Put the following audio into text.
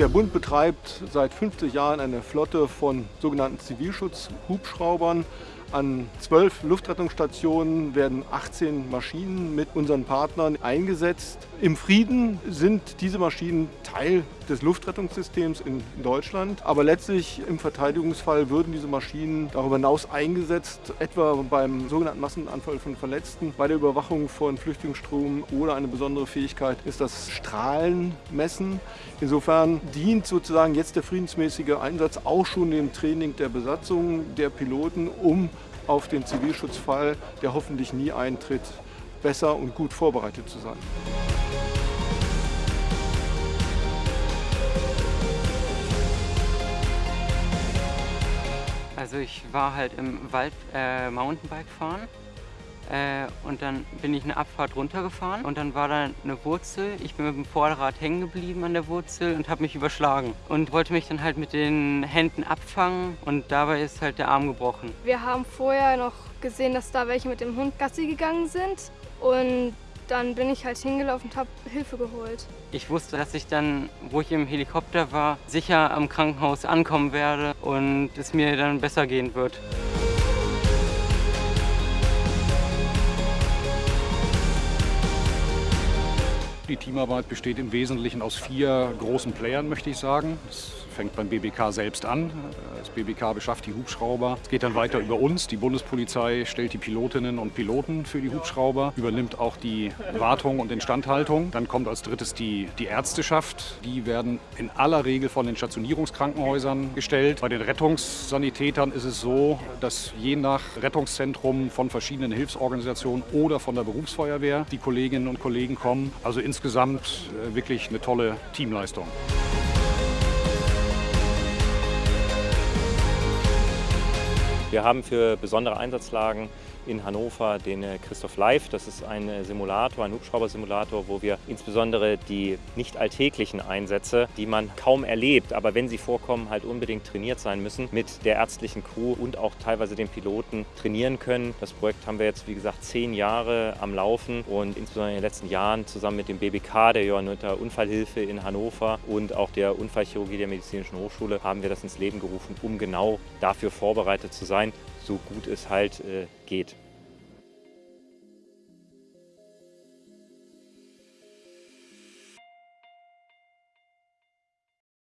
Der Bund betreibt seit 50 Jahren eine Flotte von sogenannten Zivilschutzhubschraubern. An zwölf Luftrettungsstationen werden 18 Maschinen mit unseren Partnern eingesetzt. Im Frieden sind diese Maschinen Teil des Luftrettungssystems in Deutschland, aber letztlich im Verteidigungsfall würden diese Maschinen darüber hinaus eingesetzt, etwa beim sogenannten Massenanfall von Verletzten, bei der Überwachung von Flüchtlingsströmen oder eine besondere Fähigkeit ist das Strahlenmessen. Insofern dient sozusagen jetzt der friedensmäßige Einsatz auch schon dem Training der Besatzung, der Piloten, um auf den Zivilschutzfall, der hoffentlich nie eintritt, besser und gut vorbereitet zu sein. Also ich war halt im Wald äh, Mountainbike fahren äh, und dann bin ich eine Abfahrt runtergefahren und dann war da eine Wurzel. Ich bin mit dem Vorderrad hängen geblieben an der Wurzel und habe mich überschlagen und wollte mich dann halt mit den Händen abfangen und dabei ist halt der Arm gebrochen. Wir haben vorher noch gesehen, dass da welche mit dem Hund Gassi gegangen sind und dann bin ich halt hingelaufen und habe Hilfe geholt. Ich wusste, dass ich dann, wo ich im Helikopter war, sicher am Krankenhaus ankommen werde und es mir dann besser gehen wird. Die Teamarbeit besteht im Wesentlichen aus vier großen Playern, möchte ich sagen. Das fängt beim BBK selbst an. Das BBK beschafft die Hubschrauber. Es geht dann weiter über uns. Die Bundespolizei stellt die Pilotinnen und Piloten für die Hubschrauber, übernimmt auch die Wartung und Instandhaltung. Dann kommt als drittes die, die Ärzteschaft. Die werden in aller Regel von den Stationierungskrankenhäusern gestellt. Bei den Rettungssanitätern ist es so, dass je nach Rettungszentrum von verschiedenen Hilfsorganisationen oder von der Berufsfeuerwehr die Kolleginnen und Kollegen kommen. Also insgesamt äh, wirklich eine tolle Teamleistung. Wir haben für besondere Einsatzlagen in Hannover den äh, Christoph Live. Das ist ein äh, Simulator, ein Hubschraubersimulator, wo wir insbesondere die nicht alltäglichen Einsätze, die man kaum erlebt, aber wenn sie vorkommen, halt unbedingt trainiert sein müssen, mit der ärztlichen Crew und auch teilweise den Piloten trainieren können. Das Projekt haben wir jetzt, wie gesagt, zehn Jahre am Laufen und insbesondere in den letzten Jahren zusammen mit dem BBK, der Johanniter Unfallhilfe in Hannover und auch der Unfallchirurgie der Medizinischen Hochschule haben wir das ins Leben gerufen, um genau dafür vorbereitet zu sein, so gut es halt äh, geht.